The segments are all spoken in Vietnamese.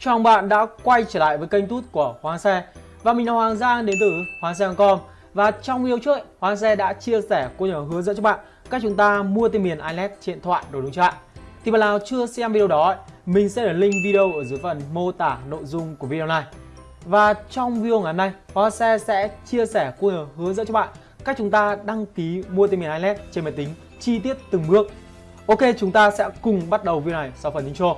Chào mừng bạn đã quay trở lại với kênh tút của Hoàng Xe. Và mình là Hoàng Giang đến từ Hoàng Xe.com Và trong video trước, Hoàng Xe đã chia sẻ cô nhỏ hướng dẫn cho bạn cách chúng ta mua tên miền iLet trên điện thoại đồ đúng chưa ạ? Thì bạn nào chưa xem video đó, mình sẽ để link video ở dưới phần mô tả nội dung của video này. Và trong video ngày hôm nay, Hoàng Xe sẽ chia sẻ cô nhỏ hướng dẫn cho bạn cách chúng ta đăng ký mua tên miền iLet trên máy tính chi tiết từng bước. Ok, chúng ta sẽ cùng bắt đầu video này sau phần intro.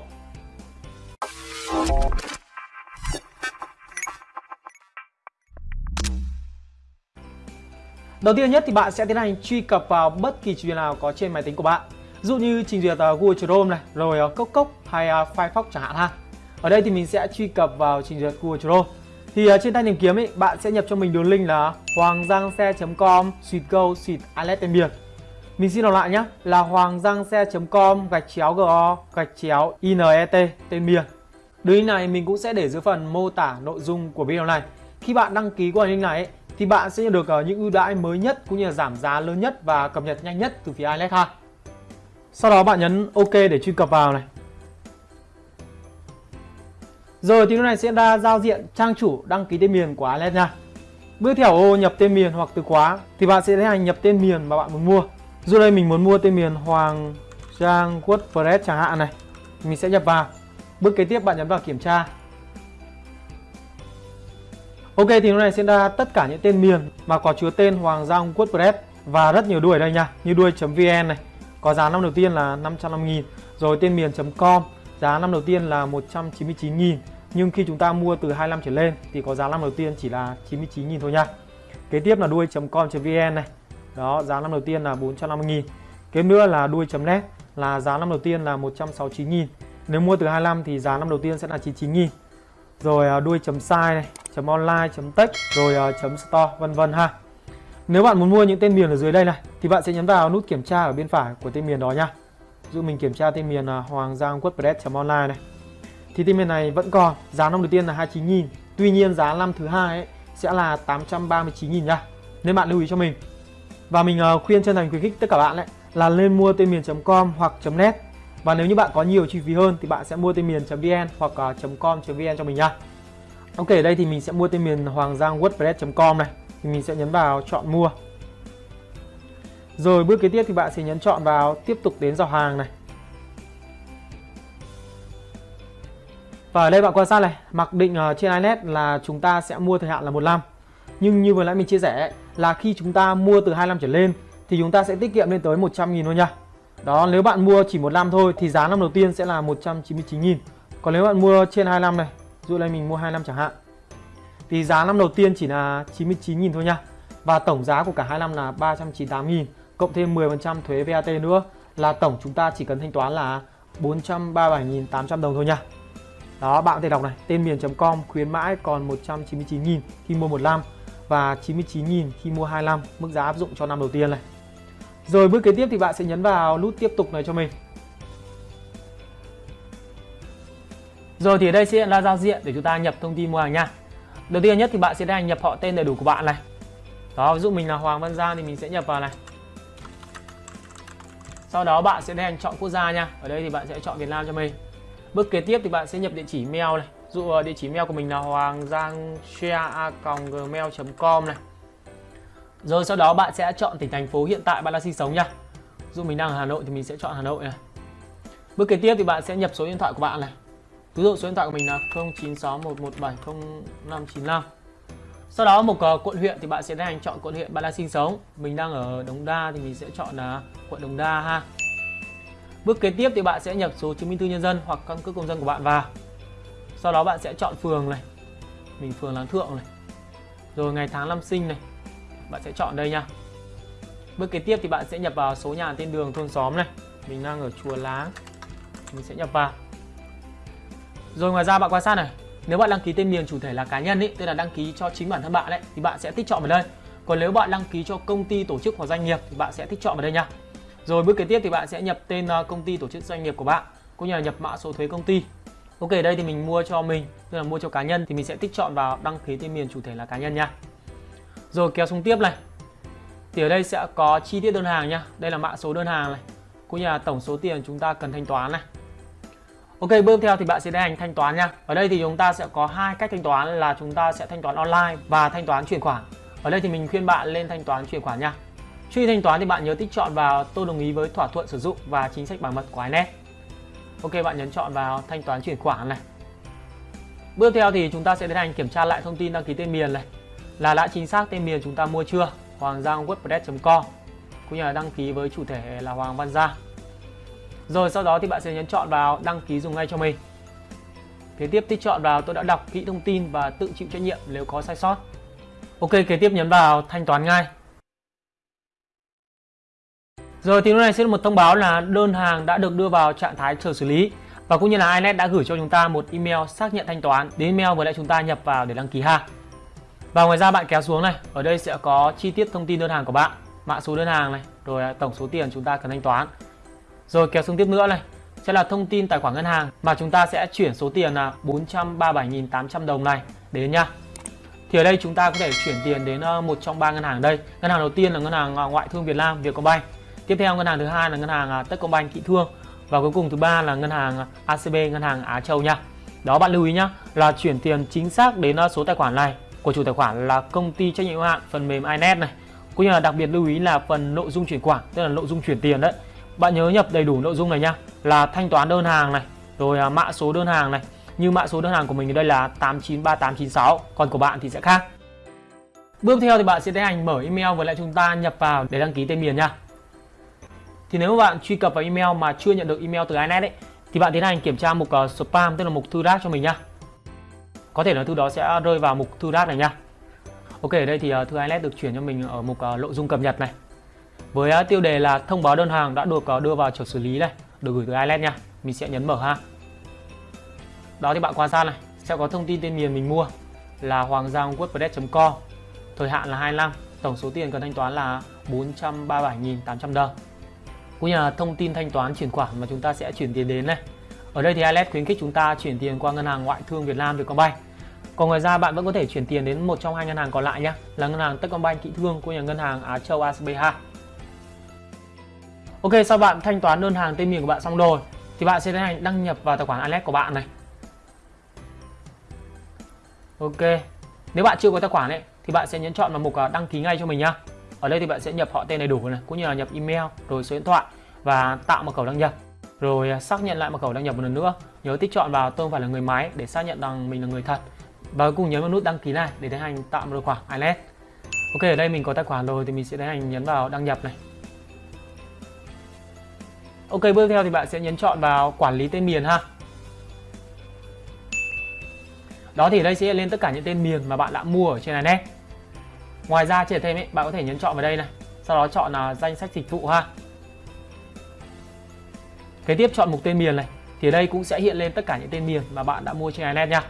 Đầu tiên nhất thì bạn sẽ tiến hành truy cập vào bất kỳ trình duyệt nào có trên máy tính của bạn. Ví dụ như trình duyệt ờ, Google Chrome này, rồi ờ, Cốc Cốc hay ờ, Firefox chẳng hạn ha. Ở đây thì mình sẽ truy cập vào trình duyệt Google Chrome. Thì trên tay tìm kiếm ấy, bạn sẽ nhập cho mình đường link là hoanggiangxe.com suite go suite alert tên. Mình xin đọc lại nhé, là hoanggiangxe.com gạch chéo go gạch chéo inet tên miền. Đường link này mình cũng sẽ để dưới phần mô tả nội dung của video này. Khi bạn đăng ký qua link này ấy, thì bạn sẽ nhận được ờ, những ưu đãi mới nhất cũng như là giảm giá lớn nhất và cập nhật nhanh nhất từ phía iLex ha. Sau đó bạn nhấn OK để truy cập vào này. Rồi thì lúc này sẽ ra giao diện trang chủ đăng ký tên miền của iLex nha. Bước theo ô nhập tên miền hoặc từ khóa thì bạn sẽ tiến hành nhập tên miền mà bạn muốn mua. Dù đây mình muốn mua tên miền Hoàng Giang WordPress chẳng hạn này. Mình sẽ nhập vào. Bước kế tiếp bạn nhấn vào kiểm tra. Ok thì lúc này sẽ ra tất cả những tên miền mà có chứa tên Hoàng Giang WordPress và rất nhiều đuôi ở đây nha, như đuôi.vn này. Có giá năm đầu tiên là 550.000, rồi tên miền.com, giá năm đầu tiên là 199.000. Nhưng khi chúng ta mua từ 25 trở lên thì có giá năm đầu tiên chỉ là 99.000 thôi nha. Kế tiếp là đuôi.com.vn này. Đó, giá năm đầu tiên là 450.000. Kế nữa là đuôi.net là giá năm đầu tiên là 169.000. Nếu mua từ 25 thì giá năm đầu tiên sẽ là 99.000. Rồi à, đuôi.site này, chấm online chấm tech, rồi uh, chấm store vân vân ha. Nếu bạn muốn mua những tên miền ở dưới đây này thì bạn sẽ nhấn vào nút kiểm tra ở bên phải của tên miền đó nha. Dụ mình kiểm tra tên miền là hoàng giang wordpress online này. Thì tên miền này vẫn còn giá năm đầu tiên là 29.000 tuy nhiên giá năm thứ hai ấy sẽ là 839.000 nha. Nên bạn lưu ý cho mình. Và mình uh, khuyên chân thành khuyến khích tất cả bạn ấy là lên mua tên miền.com hoặc .net và nếu như bạn có nhiều chi phí hơn thì bạn sẽ mua tên miền.vn hoặc à, .com.vn cho mình nha Ok, ở đây thì mình sẽ mua tên miền hoàng giang wordpress.com này. Thì mình sẽ nhấn vào chọn mua. Rồi bước kế tiếp thì bạn sẽ nhấn chọn vào tiếp tục đến giao hàng này. Và ở đây bạn quan sát này mặc định à, trên iNet là chúng ta sẽ mua thời hạn là một năm. Nhưng như vừa nãy mình chia sẻ là khi chúng ta mua từ 25 trở lên thì chúng ta sẽ tiết kiệm lên tới 100 nghìn thôi nha đó, nếu bạn mua chỉ một năm thôi thì giá năm đầu tiên sẽ là 199.000 còn nếu bạn mua trên 2 năm này dụ đây mình mua 2 năm chẳng hạn, thì giá năm đầu tiên chỉ là 99.000 thôi nha. Và tổng giá của cả hai năm là 398.000 cộng thêm 10% thuế VAT nữa, là tổng chúng ta chỉ cần thanh toán là 437.800 đồng thôi nha. Đó, bạn có thể đọc này, tên miền.com khuyến mãi còn 199.000 khi mua một năm và 99.000 khi mua 2 năm mức giá áp dụng cho năm đầu tiên này rồi bước kế tiếp thì bạn sẽ nhấn vào nút tiếp tục này cho mình Rồi thì ở đây sẽ là giao diện để chúng ta nhập thông tin mua hàng nha. Đầu tiên nhất thì bạn sẽ đang nhập họ tên đầy đủ của bạn này. Đó, ví dụ mình là Hoàng Văn Giang thì mình sẽ nhập vào này. Sau đó bạn sẽ đang chọn quốc gia nha. Ở đây thì bạn sẽ chọn Việt Nam cho mình. Bước kế tiếp thì bạn sẽ nhập địa chỉ mail này. Dụ ờ, địa chỉ mail của mình là hoanggiangshare@gmail.com này. Rồi sau đó bạn sẽ chọn tỉnh thành phố hiện tại bạn đang sinh sống nha. Dụ mình đang ở Hà Nội thì mình sẽ chọn Hà Nội này. Bước kế tiếp thì bạn sẽ nhập số điện thoại của bạn này. Ví dụ số điện thoại của mình là 0961170595 Sau đó một ờ, quận huyện thì bạn sẽ tiến hành chọn quận huyện bạn đang sinh sống. Mình đang ở Đống Đa thì mình sẽ chọn là quận Đống Đa ha. Bước kế tiếp thì bạn sẽ nhập số chứng minh thư nhân dân hoặc căn cước công dân của bạn vào. Sau đó bạn sẽ chọn phường này. Mình phường Láng Thượng này. Rồi ngày tháng năm sinh này. Bạn sẽ chọn đây nha Bước kế tiếp thì bạn sẽ nhập vào số nhà tên đường thôn xóm này Mình đang ở chùa Láng Mình sẽ nhập vào rồi ngoài ra bạn quan sát này, nếu bạn đăng ký tên miền chủ thể là cá nhân ý tức là đăng ký cho chính bản thân bạn đấy thì bạn sẽ tích chọn vào đây. Còn nếu bạn đăng ký cho công ty, tổ chức hoặc doanh nghiệp thì bạn sẽ tích chọn vào đây nha. Rồi bước kế tiếp thì bạn sẽ nhập tên à, công ty, tổ chức, doanh nghiệp của bạn cũng như là nhập mã số thuế công ty. Ok, đây thì mình mua cho mình, tức là mua cho cá nhân thì mình sẽ tích chọn vào đăng ký tên miền chủ thể là cá nhân nha. Rồi kéo xuống tiếp này. Thì ở đây sẽ có chi tiết đơn hàng nha. Đây là mã số đơn hàng này, cũng như là tổng số tiền chúng ta cần thanh toán này. Ok, bước theo thì bạn sẽ tiến hành thanh toán nha. Ở đây thì chúng ta sẽ có hai cách thanh toán là chúng ta sẽ thanh toán online và thanh toán chuyển khoản. Ở đây thì mình khuyên bạn lên thanh toán chuyển khoản nha. Khi thanh toán thì bạn nhớ tích chọn vào tôi đồng ý với thỏa thuận sử dụng và chính sách bảo mật của iNet. Ok, bạn nhấn chọn vào thanh toán chuyển khoản này. Bước theo thì chúng ta sẽ tiến hành kiểm tra lại thông tin đăng ký tên miền này là đã chính xác tên miền chúng ta mua chưa hoàng giang wordpress.com cũng như là đăng ký với chủ thể là Hoàng Văn Gia. Rồi sau đó thì bạn sẽ nhấn chọn vào đăng ký dùng ngay cho mình. Kế tiếp tích chọn vào tôi đã đọc kỹ thông tin và tự chịu trách nhiệm nếu có sai sót. Ok, kế tiếp nhấn vào thanh toán ngay. Rồi thì lúc này sẽ là một thông báo là đơn hàng đã được đưa vào trạng thái chờ xử lý và cũng như là iNet đã gửi cho chúng ta một email xác nhận thanh toán đến email vừa lại chúng ta nhập vào để đăng ký hàng. Và ngoài ra bạn kéo xuống này, ở đây sẽ có chi tiết thông tin đơn hàng của bạn, mã số đơn hàng này, rồi à, tổng số tiền chúng ta cần thanh toán. Rồi kéo xuống tiếp nữa này, sẽ là thông tin tài khoản ngân hàng mà chúng ta sẽ chuyển số tiền là 437.800 đồng này đến nha. Thì ở đây chúng ta có thể chuyển tiền đến ờ, một trong ba ngân hàng đây. Ngân hàng đầu tiên là ngân hàng à, Ngoại thương Việt Nam Vietcombank. Tiếp theo ngân hàng thứ hai là ngân hàng à, Techcombank Kỵ Thương và cuối cùng thứ ba là ngân hàng ACB ngân hàng Á Châu nha. Đó bạn lưu ý nhá là chuyển tiền chính xác đến ờ, số tài khoản này của chủ tài khoản là công ty trách nhiệm hữu hạn phần mềm iNet này. Cũng như là đặc biệt lưu ý là phần nội dung chuyển khoản, tức là nội dung chuyển tiền đấy. Bạn nhớ nhập đầy đủ nội dung này nhá, là thanh toán đơn hàng này, rồi à, mã số đơn hàng này. Như mã số đơn hàng của mình ở đây là 893896, còn của bạn thì sẽ khác. Bước theo thì bạn sẽ tiến hành mở email với lại chúng ta nhập vào để đăng ký tên miền nha. Thì nếu bạn truy cập vào email mà chưa nhận được email từ iNet ấy thì bạn tiến hành kiểm tra mục uh, spam tức là mục thư rác cho mình nhá có thể là thư đó sẽ rơi vào mục thư rác này nha. Ok, ở đây thì à, thư ILS được chuyển cho mình ở mục à, nội dung cập nhật này. Với à, tiêu đề là thông báo đơn hàng đã được đưa vào chờ xử lý này được gửi từ ILS nha, mình sẽ nhấn mở ha. Đó thì bạn quan sát này, sẽ có thông tin tên miền mình mua là hoàng giang wordpress.com thời hạn là 25 tổng số tiền cần thanh toán là 437.800 đồng. Cũng như là thông tin thanh toán chuyển khoản mà chúng ta sẽ chuyển tiền đến này ở đây thì ILS khuyến khích chúng ta chuyển tiền qua ngân hàng ngoại thương Việt Nam Vietcombank. Còn ngoài ra bạn vẫn có thể chuyển tiền đến một trong hai ngân hàng còn lại nhé, là ngân hàng Techcombank Kỵ Thương của nhà ngân hàng Á Châu ACB2. Ok, sau bạn thanh toán đơn hàng tên miền của bạn xong rồi thì bạn sẽ tiến hành đăng nhập vào tài khoản ILS của bạn này. Ok. Nếu bạn chưa có tài khoản ấy thì bạn sẽ nhấn chọn vào mục à, đăng ký ngay cho mình nhá. Ở đây thì bạn sẽ nhập họ tên đầy đủ này, cũng như là nhập email, rồi số điện thoại và tạo mật khẩu đăng nhập rồi à, xác nhận lại mật khẩu đăng nhập một lần nữa. Nhớ tích chọn vào tôi không phải là người máy để xác nhận rằng mình là người thật. Và cùng nhấn vào nút đăng ký này để tiến hành tạo một tài khoản ILS ok, ở đây mình có tài khoản rồi thì mình sẽ tiến hành nhấn vào đăng nhập này. Ok, bước theo thì bạn sẽ nhấn chọn vào quản lý tên miền ha. Đó thì đây sẽ lên tất cả những tên miền mà bạn đã mua ở trên iNet ngoài ra trẻ thêm ấy, bạn có thể nhấn chọn vào đây này. Sau đó chọn là danh sách dịch vụ ha. Kế tiếp chọn mục tên miền này thì ở đây cũng sẽ hiện lên tất cả những tên miền mà bạn đã mua trên Inet nha.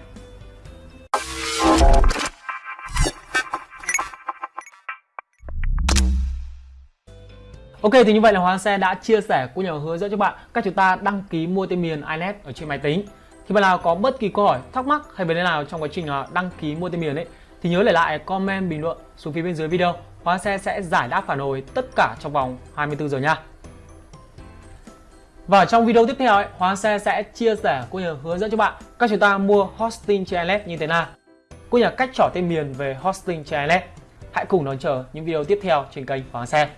Ok thì như vậy là Hoàng Xe đã chia sẻ cũng như hướng dẫn cho bạn cách chúng ta đăng ký mua tên miền iNet ở trên máy tính. Thì bạn nào có bất kỳ câu hỏi, thắc mắc hay vấn đề nào trong quá trình đăng ký mua tên miền ấy thì nhớ để lại comment bình luận xuống phía bên dưới video. Hoàng Xe sẽ giải đáp phản hồi tất cả trong vòng 24 giờ nha. Và trong video tiếp theo, ấy, Hóa Xe sẽ chia sẻ cũng như hướng dẫn cho bạn cách chúng ta mua hosting trên iLet như thế nào. Cũng như là cách chọn tên miền về hosting trên iLet. Hãy cùng đón chờ những video tiếp theo trên kênh Hóa Xe.